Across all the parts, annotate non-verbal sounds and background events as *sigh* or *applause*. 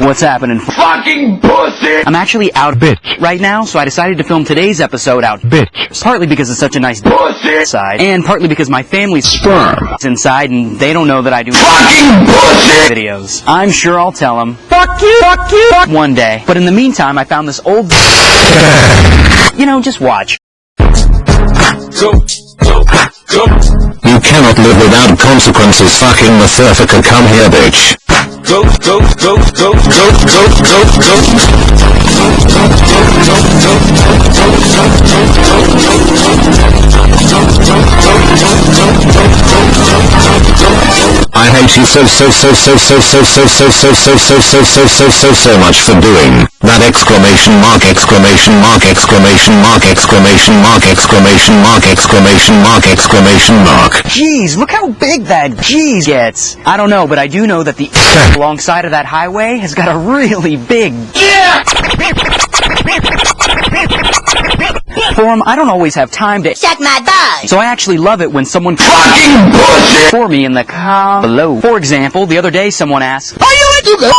What's happening? Fucking pussy! I'm actually out Bitch. right now, so I decided to film today's episode out Bitch. partly because it's such a nice Pussy! side, and partly because my family's Sperm. is *laughs* inside and they don't know that I do Fucking pussy! videos. I'm sure I'll tell them Fuck you! Fuck you! one day. But in the meantime, I found this old. *laughs* you know, just watch. Go, go, go. You cannot live without consequences fucking Motherfucker come here bitch. Go, go, go, go, go, go, go, go. I hate you so so so so so so so so so so so so so so so so much for doing that exclamation mark exclamation mark exclamation mark exclamation mark exclamation mark exclamation mark exclamation mark. Jeez, look how big that Jeez gets. I don't know, but I do know that the alongside of that highway has got a really big Yeah! Form. I don't always have time to. Suck my balls. So I actually love it when someone Fucking pussy! for me in the com below. For example, the other day someone asked, Are you into the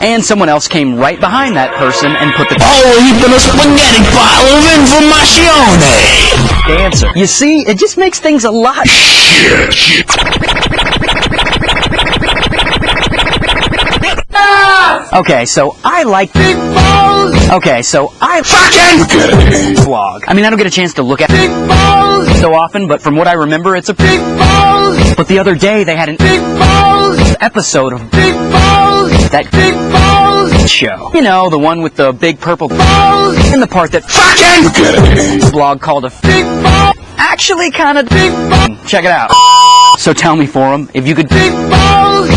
and someone else came right behind that person and put the Oh, he put a spaghetti pile of informazione! answer. You see, it just makes things a lot. Shit, shit. Okay, so I like. Big balls! Okay, so I Fucking vlog. I mean, I don't get a chance to look at big balls! so often, but from what I remember, it's a. Big balls! But the other day they had an Big balls! episode of Big balls! that Big balls! show. You know, the one with the big purple Balls! in the part that Fucking blog called a big balls! actually kind of Big balls! check it out. So tell me, forum, if you could Big balls!